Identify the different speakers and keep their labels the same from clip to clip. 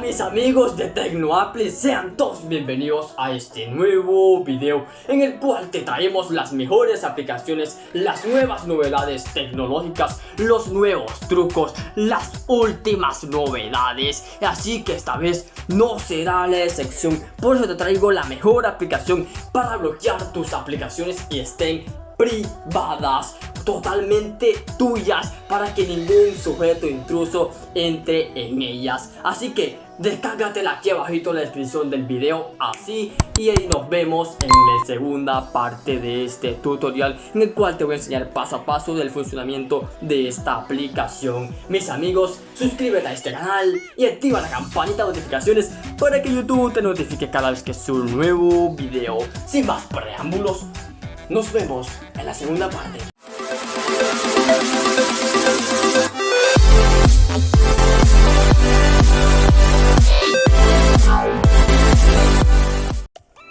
Speaker 1: mis amigos de TecnoApply, sean todos bienvenidos a este nuevo video en el cual te traemos las mejores aplicaciones, las nuevas novedades tecnológicas, los nuevos trucos, las últimas novedades. Así que esta vez no será la excepción, por eso te traigo la mejor aplicación para bloquear tus aplicaciones y estén privadas totalmente tuyas para que ningún sujeto intruso entre en ellas. Así que descárgatela aquí abajito en la descripción del video así y ahí nos vemos en la segunda parte de este tutorial en el cual te voy a enseñar paso a paso del funcionamiento de esta aplicación mis amigos suscríbete a este canal y activa la campanita de notificaciones para que youtube te notifique cada vez que subo un nuevo video sin más preámbulos nos vemos en la segunda parte. Música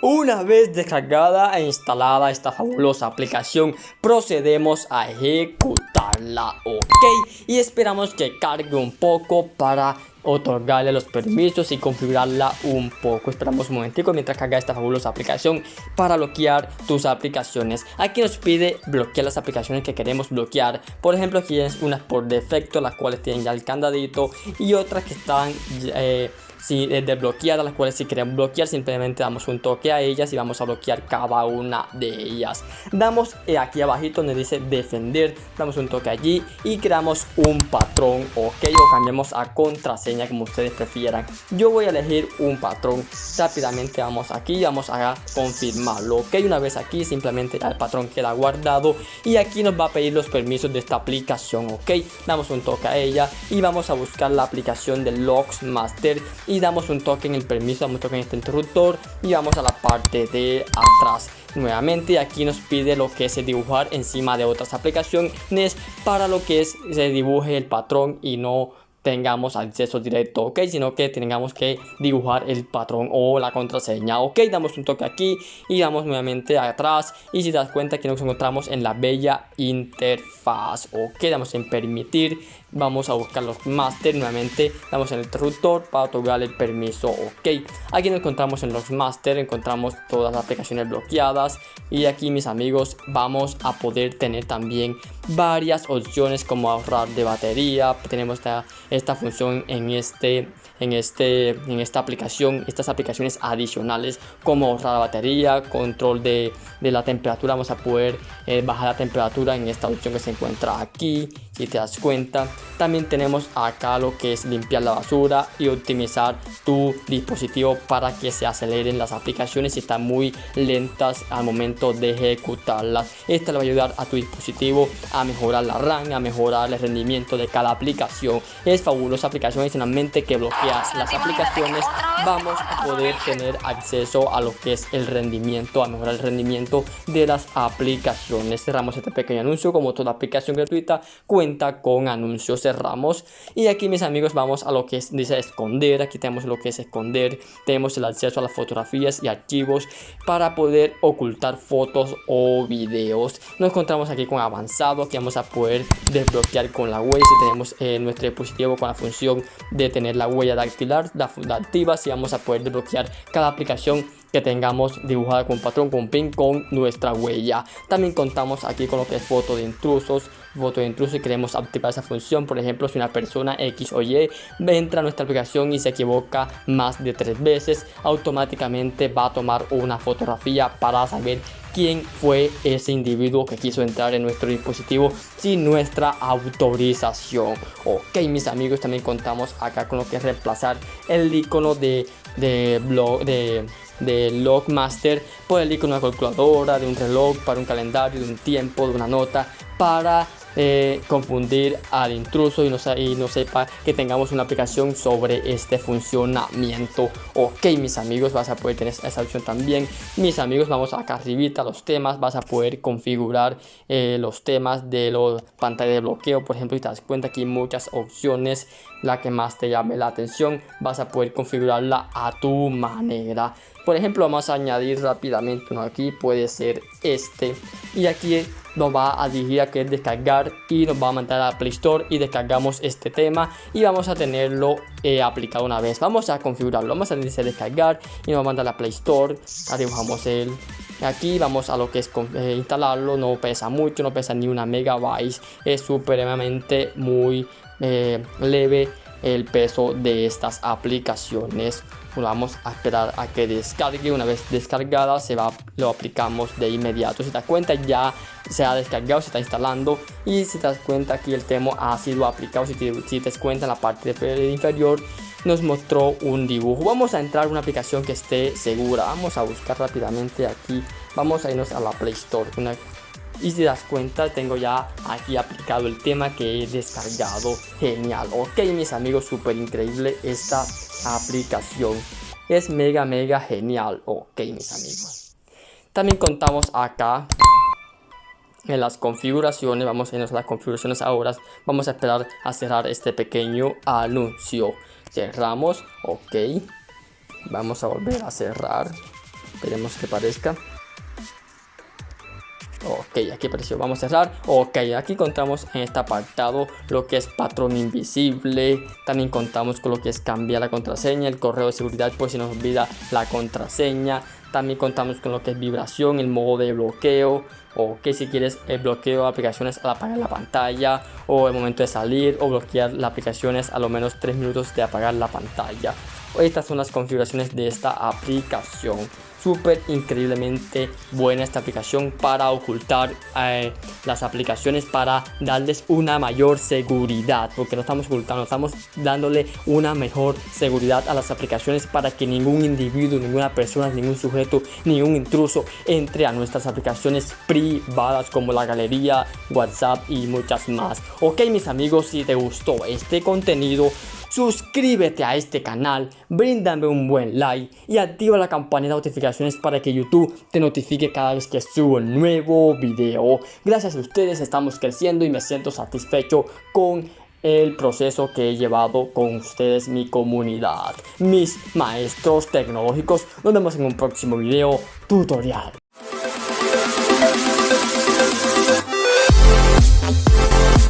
Speaker 1: Una vez descargada e instalada esta fabulosa aplicación, procedemos a ejecutarla, ok, y esperamos que cargue un poco para otorgarle los permisos y configurarla un poco. Esperamos un momentico mientras carga esta fabulosa aplicación para bloquear tus aplicaciones. Aquí nos pide bloquear las aplicaciones que queremos bloquear. Por ejemplo aquí es unas por defecto las cuales tienen ya el candadito y otras que están eh, si eh, desbloqueadas, las cuales si queremos bloquear simplemente damos un toque a ellas y vamos a bloquear cada una de ellas. Damos eh, aquí abajito donde dice defender, damos un toque allí y creamos un patrón, ok, o cambiamos a contraseña como ustedes prefieran. Yo voy a elegir un patrón, rápidamente vamos aquí vamos a confirmarlo, ok, una vez aquí simplemente el patrón queda guardado y aquí nos va a pedir los permisos de esta aplicación, ok, damos un toque a ella y vamos a buscar la aplicación de Logs Master y damos un toque en el permiso, damos un toque en este interruptor y vamos a la parte de atrás. Nuevamente aquí nos pide lo que es dibujar encima de otras aplicaciones para lo que es se dibuje el patrón y no tengamos acceso directo, ok, sino que tengamos que dibujar el patrón o la contraseña, ok, damos un toque aquí y vamos nuevamente atrás. Y si das cuenta que nos encontramos en la bella interfaz, ok, damos en permitir, vamos a buscar los master nuevamente, damos en el interruptor para otorgar el permiso, ok, aquí nos encontramos en los master, encontramos todas las aplicaciones bloqueadas. Y aquí mis amigos vamos a poder tener también varias opciones como ahorrar de batería, tenemos esta esta función en este en este en esta aplicación estas aplicaciones adicionales como ahorrar la batería control de, de la temperatura. Vamos a poder eh, bajar la temperatura en esta opción que se encuentra aquí si te das cuenta también tenemos acá lo que es limpiar la basura y optimizar tu dispositivo para que se aceleren las aplicaciones si están muy lentas al momento de ejecutarlas. Esta le va a ayudar a tu dispositivo a mejorar la RAM a mejorar el rendimiento de cada aplicación. Es fabulosa aplicación adicionalmente que bloqueas las aplicaciones. vamos a poder tener acceso a lo que es el rendimiento a mejorar el rendimiento de las aplicaciones. Cerramos este pequeño anuncio. Como toda aplicación gratuita cuenta con anuncios cerramos y aquí mis amigos vamos a lo que es dice esconder. Aquí tenemos lo que es esconder. Tenemos el acceso a las fotografías y archivos para poder ocultar fotos o videos. Nos encontramos aquí con avanzado que vamos a poder desbloquear con la web si tenemos eh, nuestro dispositivo con la función de tener la huella dactilar la, la activa si vamos a poder desbloquear cada aplicación que tengamos dibujada con patrón con pin con nuestra huella. También contamos aquí con lo que es foto de intrusos foto de intrusos y queremos activar esa función. Por ejemplo si una persona X o Y entra a nuestra aplicación y se equivoca más de tres veces automáticamente va a tomar una fotografía para saber quién fue ese individuo que quiso entrar en nuestro dispositivo sin nuestra autorización. Ok mis amigos también contamos acá con lo que es reemplazar el icono de, de blog de de Logmaster por el icono de una calculadora, de un reloj, para un calendario, de un tiempo, de una nota, para eh, confundir al intruso y no, sepa que tengamos una aplicación sobre este funcionamiento. Ok mis amigos vas a poder tener esa opción también. Mis amigos vamos acá arribita los temas vas a poder configurar eh, los temas de los pantalla de bloqueo por ejemplo si te das cuenta que hay muchas opciones. La que más te llame la atención vas a poder configurarla a tu manera por ejemplo vamos a añadir rápidamente uno aquí puede ser este. Y aquí nos va a dirigir a que descargar y nos va a mandar a Play Store y descargamos este tema y vamos a tenerlo eh, aplicado una vez. Vamos a configurarlo. Vamos a decir descargar y nos va a mandar a Play Store. Dibujamos el. Aquí vamos a lo que es eh, instalarlo. No pesa mucho no pesa ni una megabyte. Es supremamente muy eh, leve el peso de estas aplicaciones. Vamos a esperar a que descargue. Una vez descargada se va lo aplicamos de inmediato. Si te das cuenta ya se ha descargado se está instalando. Y si te das cuenta aquí el tema ha sido aplicado. Si te, si te das cuenta en la parte inferior nos mostró un dibujo. Vamos a entrar a una aplicación que esté segura. Vamos a buscar rápidamente aquí. Vamos a irnos a la play store y si das cuenta tengo ya aquí aplicado el tema que he descargado. Genial. Ok mis amigos súper increíble esta aplicación. Es mega mega genial. Ok mis amigos. También contamos acá en las configuraciones. Vamos a irnos a las configuraciones ahora. Vamos a esperar a cerrar este pequeño anuncio. Cerramos. Ok. Vamos a volver a cerrar. Esperemos que parezca Ok, aquí apareció, vamos a cerrar. Ok, aquí contamos en este apartado lo que es patrón invisible. También contamos con lo que es cambiar la contraseña, el correo de seguridad por si nos olvida la contraseña. También contamos con lo que es vibración, el modo de bloqueo o que si quieres el bloqueo de aplicaciones al apagar la pantalla o el momento de salir o bloquear las aplicaciones a lo menos 3 minutos de apagar la pantalla. Estas son las configuraciones de esta aplicación súper increíblemente buena esta aplicación para ocultar eh, las aplicaciones para darles una mayor seguridad porque no estamos ocultando estamos dándole una mejor seguridad a las aplicaciones para que ningún individuo ninguna persona ningún sujeto ningún intruso entre a nuestras aplicaciones privadas como la galería whatsapp y muchas más. Ok mis amigos si te gustó este contenido suscríbete a este canal, bríndame un buen like y activa la campanita de notificaciones para que YouTube te notifique cada vez que subo un nuevo video. Gracias a ustedes estamos creciendo y me siento satisfecho con el proceso que he llevado con ustedes, mi comunidad, mis maestros tecnológicos. Nos vemos en un próximo video tutorial.